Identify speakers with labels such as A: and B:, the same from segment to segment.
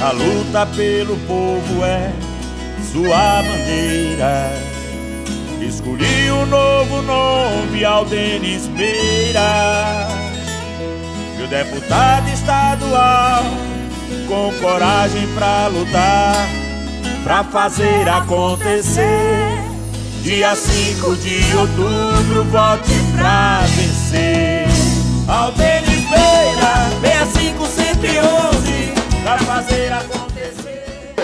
A: A luta pelo povo é sua bandeira. Escolhi um novo nome, Aldenis Meira. Meu deputado estadual, com coragem pra lutar, pra fazer acontecer. Dia 5 de outubro, vote pra vencer. Aldenis Meira, 65111 pra fazer acontecer.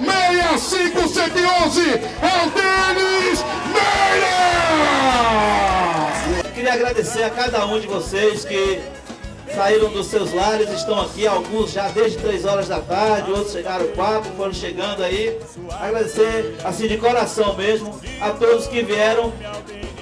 B: 65111 é o Denis Meira!
C: Queria agradecer a cada um de vocês que saíram dos seus lares, estão aqui, alguns já desde 3 horas da tarde, outros chegaram 4, foram chegando aí. Agradecer, assim, de coração mesmo, a todos que vieram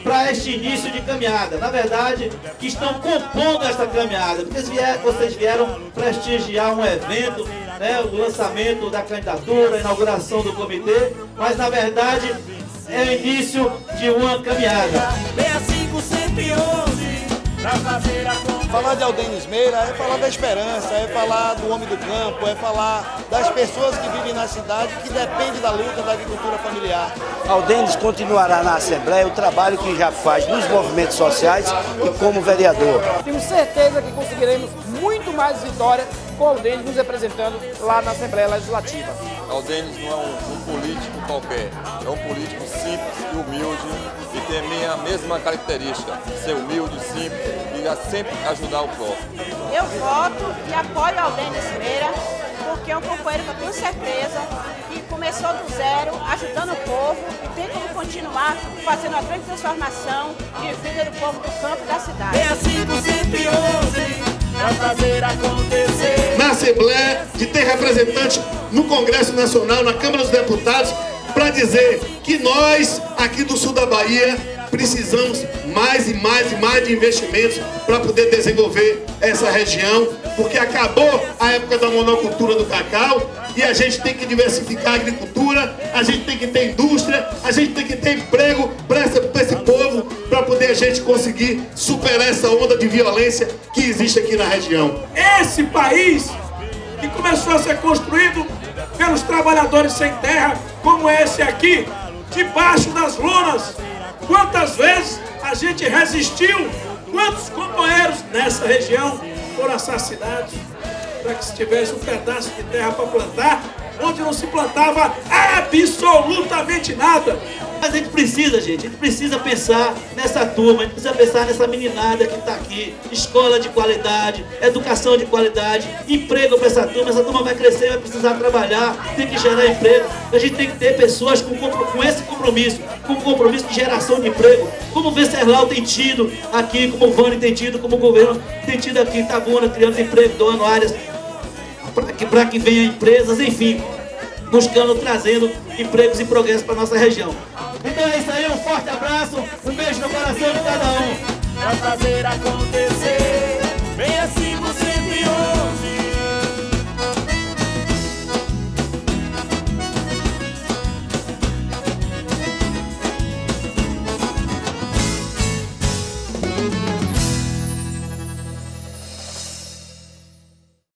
C: para este início de caminhada. Na verdade, que estão compondo esta caminhada, porque vocês vieram prestigiar um evento, né, o lançamento da candidatura, a inauguração do comitê, mas na verdade é o início de uma caminhada.
A: 65111 pra fazer acontecer.
D: Falar de Aldenis Meira é falar da esperança, é falar do homem do campo, é falar das pessoas que vivem na cidade que dependem da luta da agricultura familiar.
E: Aldenis continuará na Assembleia o trabalho que já faz nos movimentos sociais e como vereador.
F: Tenho certeza que conseguiremos muito mais vitórias com Aldenis nos representando lá na Assembleia Legislativa.
G: Aldenis não é um, um político qualquer, é um político simples e humilde e tem a minha mesma característica, ser humilde, simples e sempre ajudar o próximo.
H: Eu voto e apoio Aldenis Meira, porque é um companheiro que eu tenho certeza que começou do zero, ajudando o povo e tem como continuar fazendo a grande transformação de vida do povo do campo e da cidade.
A: É assim que sempre pra fazer acontecer.
B: Na Assembleia, de ter representante no Congresso Nacional, na Câmara dos Deputados, para dizer que nós, aqui do sul da Bahia, precisamos mais e mais e mais de investimentos para poder desenvolver essa região, porque acabou a época da monocultura do cacau e a gente tem que diversificar a agricultura, a gente tem que ter indústria, a gente tem que ter emprego para esse povo, para poder a gente conseguir superar essa onda de violência que existe aqui na região.
I: Esse país que começou a ser construído pelos trabalhadores sem terra, como esse aqui, debaixo das lonas Quantas vezes a gente resistiu? Quantos companheiros nessa região foram assassinados para que se tivesse um pedaço de terra para plantar, onde não se plantava absolutamente nada?
C: Mas a gente precisa, gente, a gente precisa pensar nessa turma, a gente precisa pensar nessa meninada que está aqui. Escola de qualidade, educação de qualidade, emprego para essa turma. Essa turma vai crescer, vai precisar trabalhar, tem que gerar emprego. A gente tem que ter pessoas com, com esse compromisso, com compromisso de geração de emprego. Como o Venceslau tem tido aqui, como o Vani tem tido, como o governo tem tido aqui Tabuna, criando emprego, doando áreas para que, que venham empresas, enfim, buscando, trazendo empregos e progresso para nossa região coração de cada um
A: pra fazer acontecer. Vem assim.